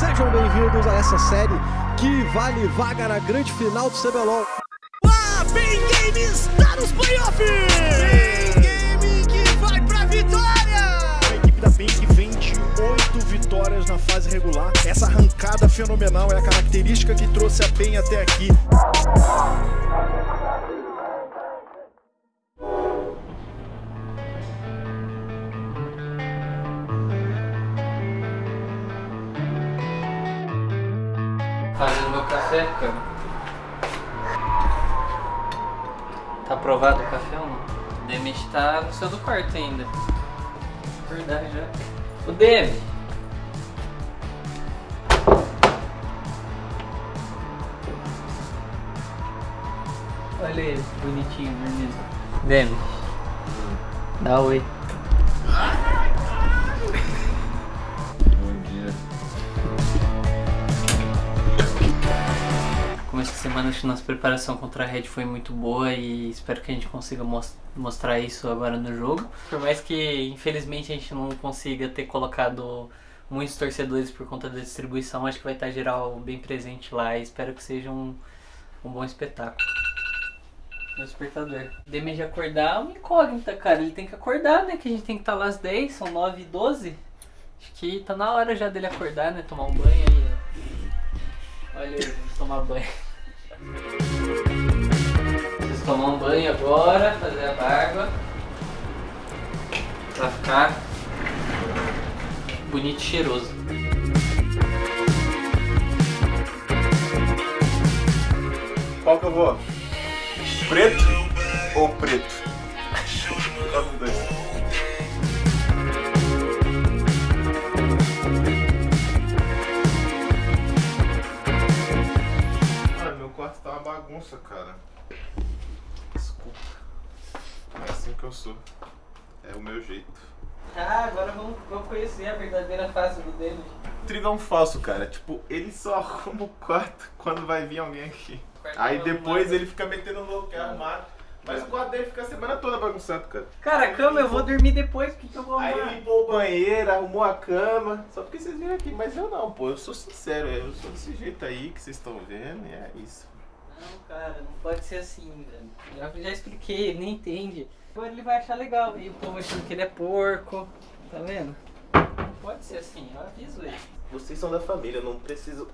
Sejam bem-vindos a essa série que vale vaga na grande final do CBLOL. Ah, Bem Game está nos playoffs! Bem Game que vai pra vitória! A equipe da Pink vem de 8 vitórias na fase regular. Essa arrancada fenomenal é a característica que trouxe a PEN até aqui. Meu café, cara. Tá aprovado o café ou não? O Demi tá no seu do quarto ainda. Verdade já. O Demi! Olha ele, bonitinho, dormindo. Demi. Dá oi. Semana, acho que nossa preparação contra a Red foi muito boa e espero que a gente consiga mos- mostrar isso agora no jogo. Por mais que, infelizmente, a gente não consiga ter colocado muitos torcedores por conta da distribuição, acho que vai estar geral bem presente lá e espero que seja um, um bom espetáculo. Meu despertador. Demi de acordar é uma incógnita, cara. Ele tem que acordar, né? Que a gente tem que estar lá às 10, são 9 e 12. Acho que tá na hora já dele acordar, né? Tomar um banho aí, ó. Olha aí, vamos tomar banho. Preciso tomar um banho agora, fazer a barba. Pra ficar bonito e cheiroso. Qual que eu vou? Preto ou preto? Sou. É o meu jeito. Ah, agora vamos, vamos conhecer a verdadeira face do David. Trilhão falso, cara. Tipo, ele só arruma o quarto quando vai vir alguém aqui. Aí depois ele fica metendo louco, quer arrumar. Mas o quarto dele fica a semana toda bagunçado, cara. Cara, a cama eu vou dormir depois, porque eu vou Aí arrumar? ele limpou o banheiro, arrumou a cama. Só porque vocês viram aqui. Mas eu não, pô. Eu sou sincero. Eu sou desse jeito aí que vocês estão vendo. E é isso. Não, cara, não pode ser assim, velho. Já, já expliquei, ele nem entende. Agora ele vai achar legal. E o povo achando que ele é porco. Tá vendo? Não pode ser assim, eu aviso ele. Vocês são da família. Eu não preciso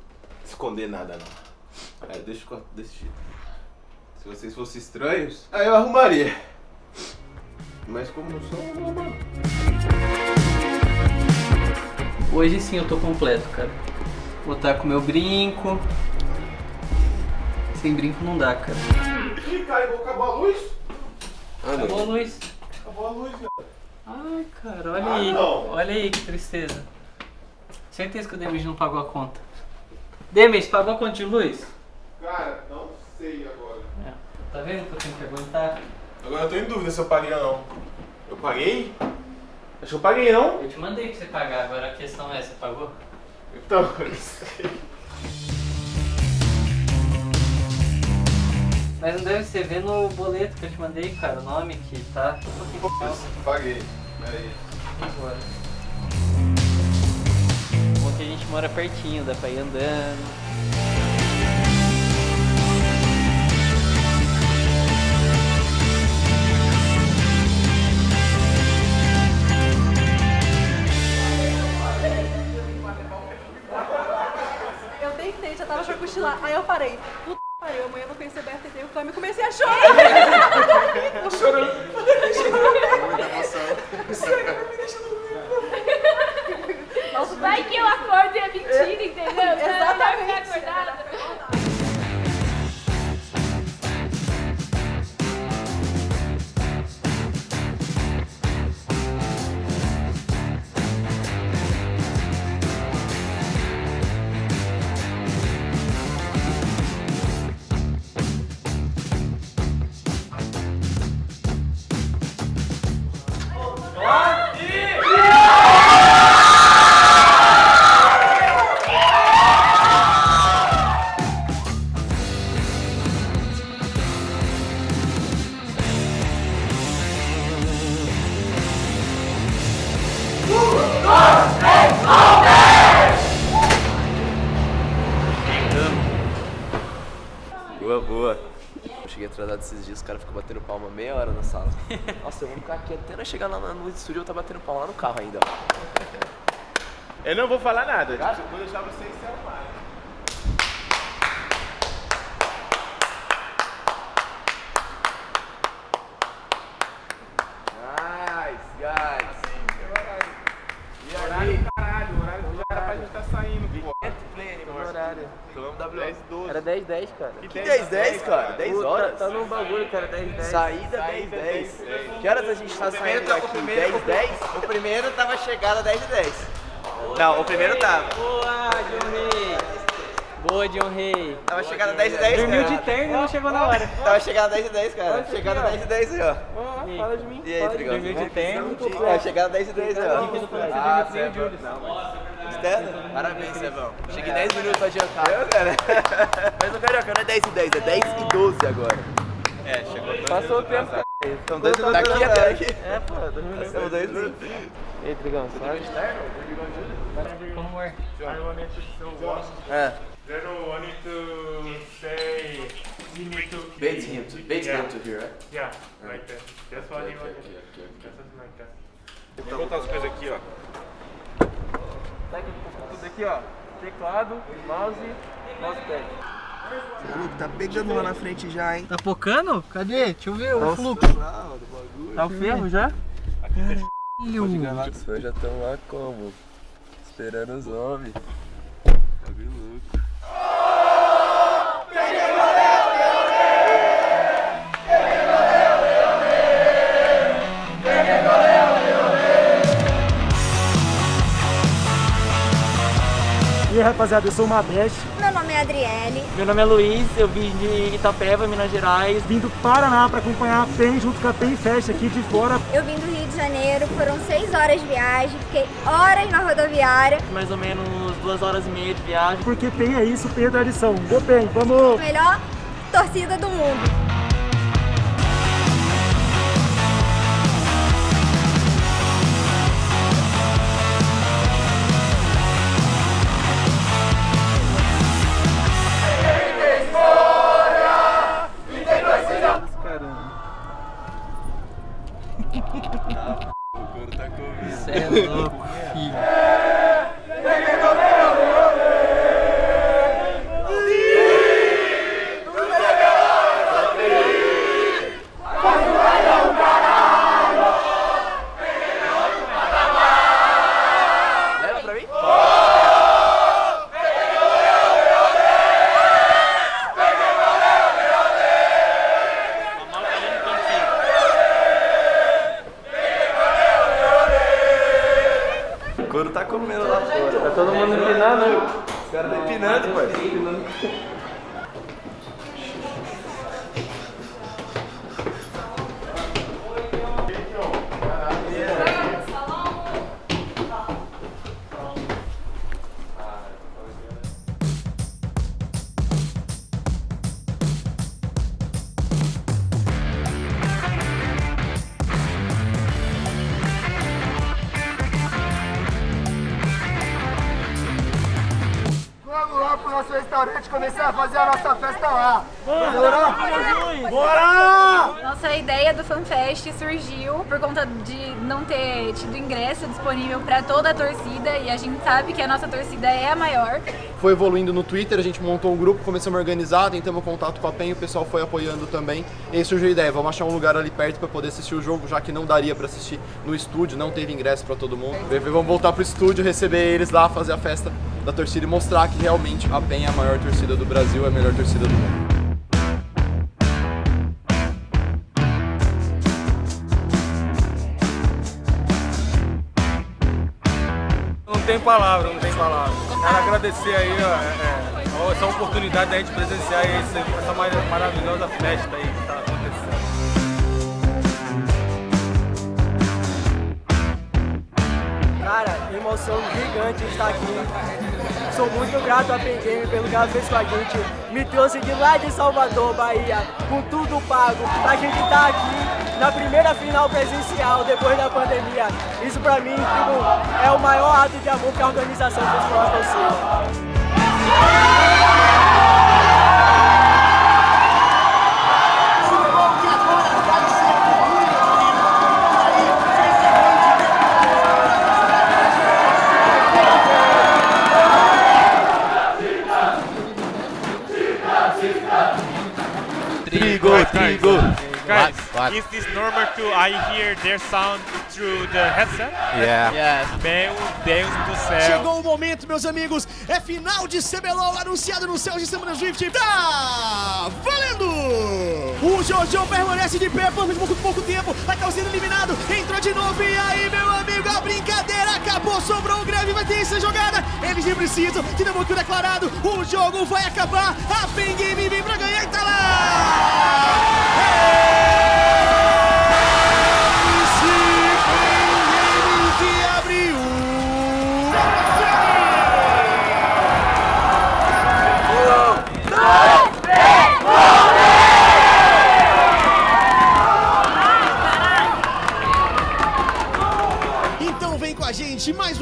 esconder nada, não. É, deixa o quarto desse jeito. Se vocês fossem estranhos, aí eu arrumaria. Mas como não sou, eu. Hoje sim eu tô completo, cara. Vou estar com meu brinco. Sem brinco não dá, cara. Ih, cara, vou acabar a luz? Acabou a luz. Acabou a luz, velho. Ai, cara, olha Ah, aí. não. Olha aí que tristeza. Certeza que o Demis não pagou a conta. Demis, pagou a conta de luz? Cara, não sei agora. É. Tá vendo que eu tenho que aguentar? Agora eu tô em dúvida se eu paguei ou não. Eu paguei? Acho que eu paguei, não? Eu te mandei pra você pagar, agora a questão é, você pagou? Então, eu não sei. Mas não deve ser ver no boleto que eu te mandei, cara, o nome que tá. Paguei. Peraí. Agora. Bom que a gente mora pertinho, dá pra ir andando. Eu tava pra cochilar. Aí eu parei. O Cami. Comecei a chorar. Esses dias, os caras ficam batendo palma meia hora na sala. Nossa, eu vou ficar aqui até nós chegar lá no estúdio eu tá batendo palma lá no carro ainda. Eu não vou falar nada, vou deixar vocês se arrumarem. Nice, guys. E Horário aí? do caralho, horário do cara pra gente tá saindo, pô. No horário. Tomamos W. 10, 12. Era 10, 10, cara. Que Que 10, 10, cara? 10 Puta, horas? Tá no bagulho, cara, 10, 10. Saída 10, 10. Que horas a gente tá saindo daqui? 10, 10? O primeiro tava chegada 10 e 10. Não, o primeiro tava. Boa, John Rey! Boa, John Rey! Tava chegada 10 e 10, Dormiu cara. de terno e não chegou na hora. Tava chegada 10 e 10, cara. Chegada 10 e 10 aí, ó. E Fala de mim. E aí, Trigão? Dormiu de terno. É, chegada 10 e 10 aí, ó. Ah, Sebão. Externo? Parabéns, Sebão. Cheguei 10 minutos adiantado. Eu, cara. Mas o Carioca não é 10 e 10, é 10 e 12 agora. É, chegou dois Passou o tempo, cara. Então, dois minutos Daqui até aqui. É, pô, 2 minutos. São dois minutos. E aí, Trigão, suave? Amor. I wanted to show one. É. Then I wanted to say we need to. Bait him to, bait Yeah. him to here, right? Yeah, like that. That's what he Okay, wanted. okay, okay, okay. Something like that. Vou botar as coisas aqui, ó. Tá aqui, tudo aqui, ó. Teclado, mouse, mousepad. Maluco, tá pegando lá na frente já, hein? Tá focando? Cadê? Deixa eu ver o fluxo. Tá o ferro já? Os fãs já estão lá como? Esperando os homens. Bagulho louco. Rapaziada, eu sou o Mabeste, Meu nome é Adriele. Meu nome é Luiz, eu vim de Itapeva, Minas Gerais. Vim do Paraná para acompanhar a PEN junto com a PEN Fest aqui de fora. Eu vim do Rio de Janeiro, foram seis horas de viagem, fiquei horas na rodoviária. Mais ou menos duas horas e meia de viagem. Porque PEN é isso, PEN é tradição. Ô PEN, vamos! Melhor torcida do mundo. Couro tá comendo lá fora. Tá todo mundo empinando, né? Os caras tá empinando, pai. Restaurante começar a fazer a nossa festa lá. Nossa ideia do FanFest surgiu por conta de não ter tido ingresso disponível para toda a torcida e a gente sabe que a nossa torcida é a maior. Foi evoluindo no Twitter, a gente montou um grupo, começamos a organizar, tentamos contato com a PEN, o pessoal foi apoiando também. E aí surgiu a ideia, vamos achar um lugar ali perto para poder assistir o jogo, já que não daria para assistir no estúdio, não teve ingresso para todo mundo. Vamos voltar pro estúdio, receber eles lá, fazer a festa da torcida e mostrar que realmente a PEN é a maior torcida do Brasil, é a melhor torcida do mundo. Não tem palavra, não tem palavra. Quero agradecer aí ó, é, é, essa oportunidade da gente presenciar esse, essa mar- maravilhosa festa aí que tá acontecendo. Cara, emoção gigante estar aqui. Sou muito grato a Pen Game pelo que ela fez com a gente. Me trouxe de lá de Salvador, Bahia, com tudo pago, pra gente estar aqui na primeira final presencial depois da pandemia. Isso pra mim tipo, é o maior ato de amor que a organização fez com a What? is this normal to I hear their sound through the headset? Yeah. Yes. Meu Deus do céu. Chegou o momento, meus amigos. É final de CBLOL anunciado no céu de Semana Swift. Tá valendo! O Jojo permanece de pé por muito pouco tempo. Acaba sendo eliminado. Entrou de novo. E aí, meu amigo, a brincadeira acabou. Sobrou o greve. Vai ter essa jogada. Eles nem precisam. Muito declarado. O jogo vai acabar. A Pen Game vem pra ganhar e tá lá!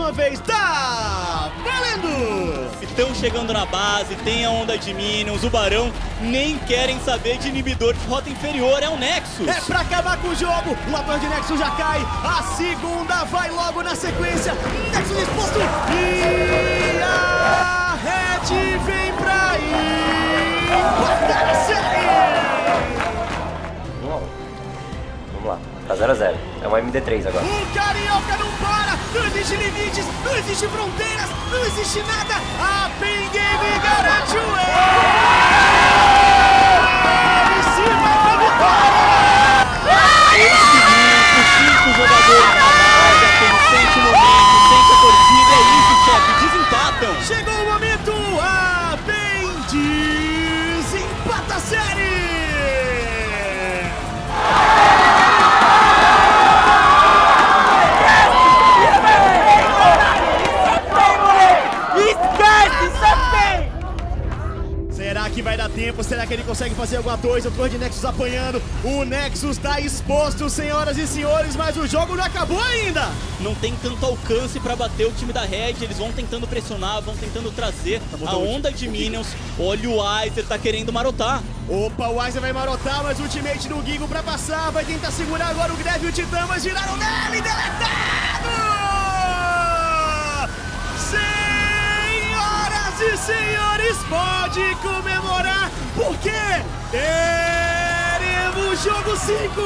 Uma vez, tá valendo! Estão chegando na base, tem a onda de Minions, o Barão nem querem saber de inibidor de rota inferior, é o Nexus. É pra acabar com o jogo, o ator de Nexus já cai, a segunda vai logo na sequência, Nexus exposto e a Red vem pra aí, guardar a série! Tá 0x0. É uma MD3 agora. O Carioca não para, não existe limites, não existe fronteiras, não existe nada, a Pen Game garante o erro! Consegue fazer alguma coisa? O Torre de Nexus apanhando. O Nexus tá exposto, senhoras e senhores, mas o jogo não acabou ainda! Não tem tanto alcance pra bater o time da Red, eles vão tentando pressionar, vão tentando trazer a botando onda de Minions. Olha o Weiser, tá querendo marotar. Opa, o Weiser vai marotar, mas o ultimate do Gigo pra passar. Vai tentar segurar agora o Greve e o Titã, mas viraram nele, deletado! Senhoras e senhores, pode comemorar, porque teremos jogo 5!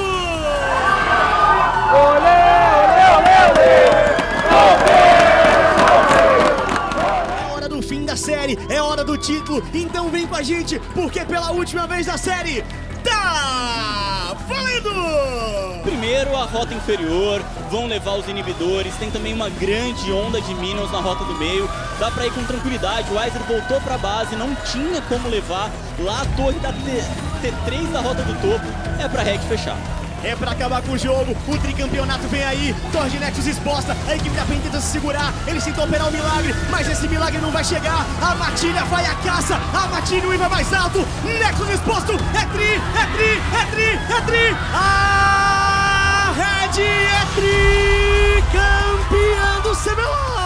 É hora do fim da série, é hora do título, então vem com a gente, porque pela última vez na série, tá valendo! Primeiro a rota inferior, vão levar os inibidores, tem também uma grande onda de Minions na rota do meio, dá pra ir com tranquilidade, o Weiser voltou pra base, não tinha como levar, lá a torre da T T3 da rota do topo, é pra Red fechar. É pra acabar com o jogo, o tricampeonato vem aí, Torre de Nexus exposta, a equipe da PEN tenta se segurar, eles tentam operar o milagre, mas esse milagre não vai chegar, a Matilha vai à caça, a Matilha o vai mais alto, Nexus exposto, é tri, é tri, é tri, é tri, a Red é tri, campeã do CBLOL!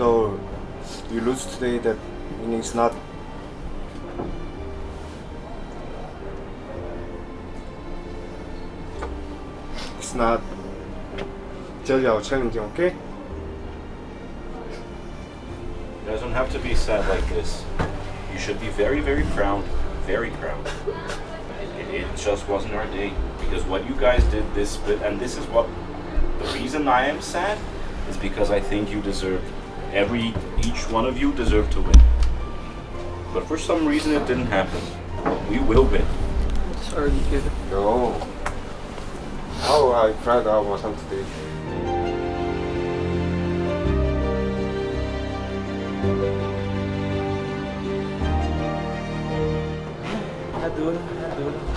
Though you lose today, that meaning it's not. It's not tell you challenging, okay? It doesn't have to be said like this. You should be very, very proud, very proud. It, it just wasn't our day because what you guys did this and this is what the reason I am sad is because I think you deserved every each one of you deserved to win. But for some reason it didn't happen. We will win. Sorry, kid. No. How I cried out my son today. É duro, é duro.